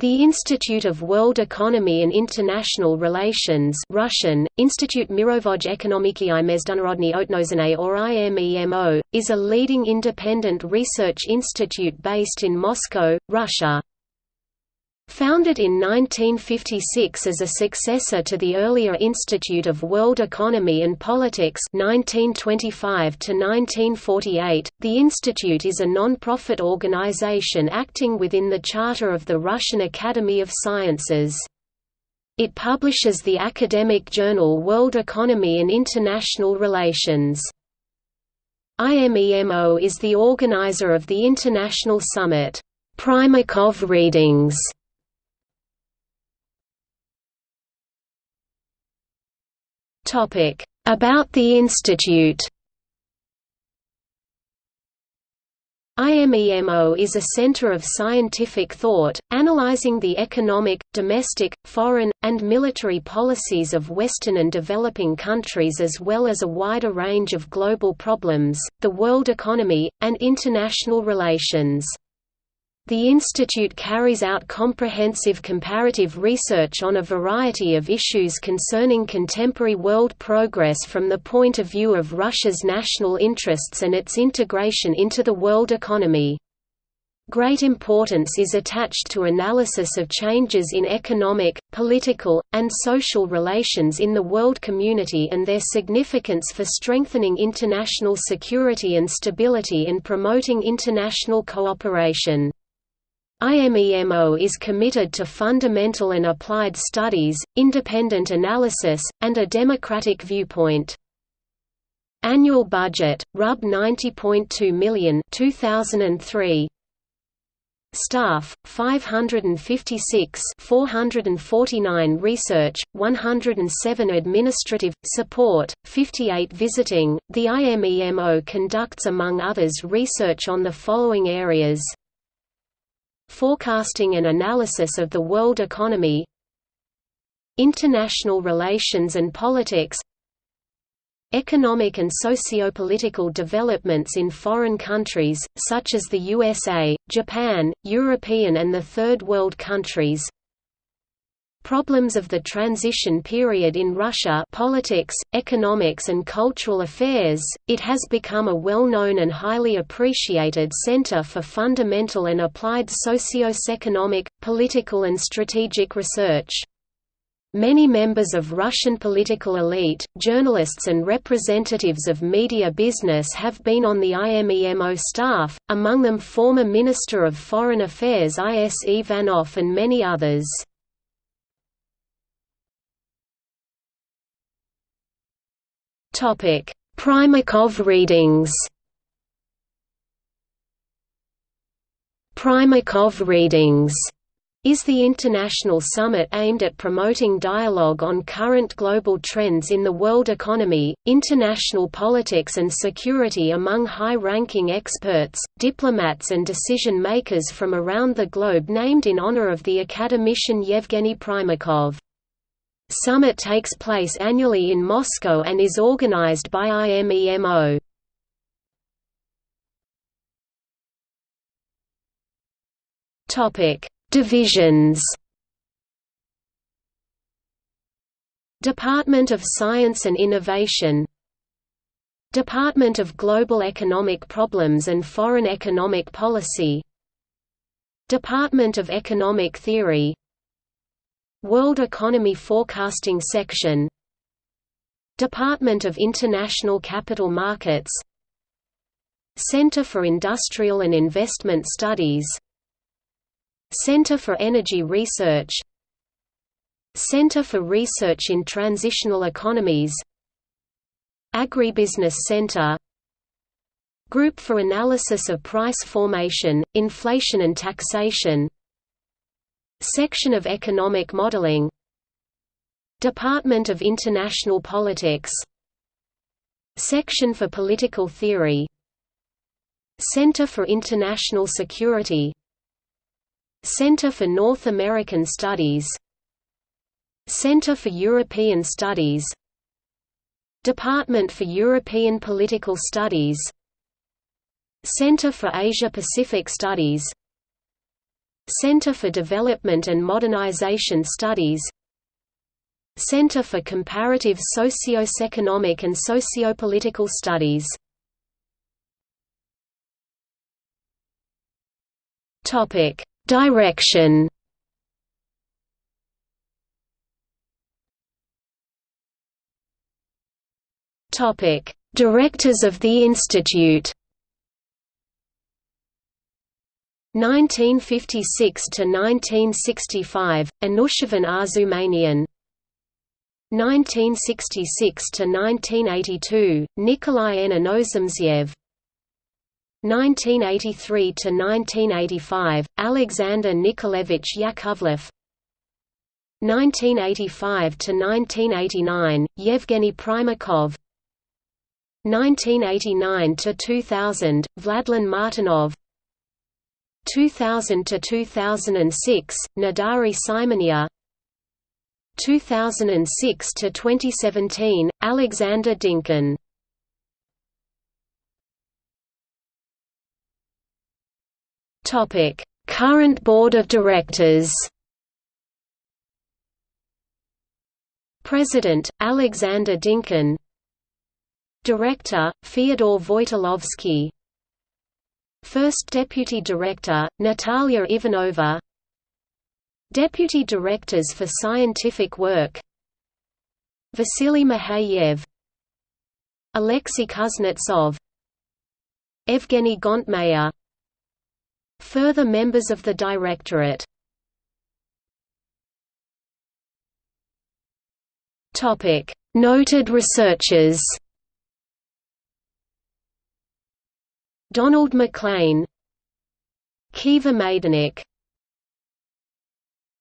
The Institute of World Economy and International Relations Russian, Institute Mirovoj Ekonomiki i Mezdunarodny Otnosine or IMEMO, is a leading independent research institute based in Moscow, Russia. Founded in 1956 as a successor to the earlier Institute of World Economy and Politics 1925–1948, the institute is a non-profit organization acting within the charter of the Russian Academy of Sciences. It publishes the academic journal World Economy and International Relations. IMEMO is the organizer of the International Summit, Primakov Readings, About the institute IMEMO is a center of scientific thought, analyzing the economic, domestic, foreign, and military policies of Western and developing countries as well as a wider range of global problems, the world economy, and international relations. The institute carries out comprehensive comparative research on a variety of issues concerning contemporary world progress from the point of view of Russia's national interests and its integration into the world economy. Great importance is attached to analysis of changes in economic, political, and social relations in the world community and their significance for strengthening international security and stability and promoting international cooperation. IMEMO is committed to fundamental and applied studies, independent analysis, and a democratic viewpoint. Annual budget, Rub 90.2 million 2003. Staff 556 449 research 107 administrative support 58 visiting The IMEMO conducts among others research on the following areas Forecasting and analysis of the world economy International relations and politics Economic and socio-political developments in foreign countries, such as the USA, Japan, European and the Third World countries Problems of the transition period in Russia politics, economics and cultural affairs, it has become a well-known and highly appreciated center for fundamental and applied socio-economic, political and strategic research. Many members of Russian political elite, journalists and representatives of media business have been on the IMEMO staff, among them former Minister of Foreign Affairs I. S. Ivanov and many others. Topic: Primakov readings. Primakov readings is the international summit aimed at promoting dialogue on current global trends in the world economy, international politics and security among high-ranking experts, diplomats and decision-makers from around the globe named in honor of the academician Yevgeny Primakov. Summit takes place annually in Moscow and is organized by IMEMO. Topic: Divisions. Department of Science and Innovation Department of Global Economic Problems and Foreign Economic Policy Department of Economic Theory World Economy Forecasting Section. Department of International Capital Markets. Center for Industrial and Investment Studies. Center for Energy Research. Center for Research in Transitional Economies. Agribusiness Center. Group for Analysis of Price Formation, Inflation and Taxation Section of Economic Modeling Department of International Politics Section for Political Theory Center for International Security Center for North American Studies Center for European Studies Department for European Political Studies Center for Asia-Pacific Studies Center for Development and Modernization Studies Center for Comparative Socio-Economic and Sociopolitical Studies Topic: Direction Topic: Directors of the Institute. 1956 to 1965, Anushavan Arzumanian. 1966 to 1982, Nikolai N. 1983 to 1985, Alexander Nikolaevich Yakovlev. 1985 to 1989, Yevgeny Primakov. 1989 to 2000, Vladlen Martynov. 2000 to 2006, Nodari Simonia. 2006 to 2017, Alexander Dynkin. Topic: Current Board of Directors. President Alexander Dynkin Director, Fyodor Voitolovsky First Deputy Director, Natalia Ivanova. Deputy Directors for Scientific Work. Vasily Mikheyev Alexei Kuznetsov. Evgeny Gontmakher Further members of the Directorate. Noted researchers Donald MacLean Kiva Maidanik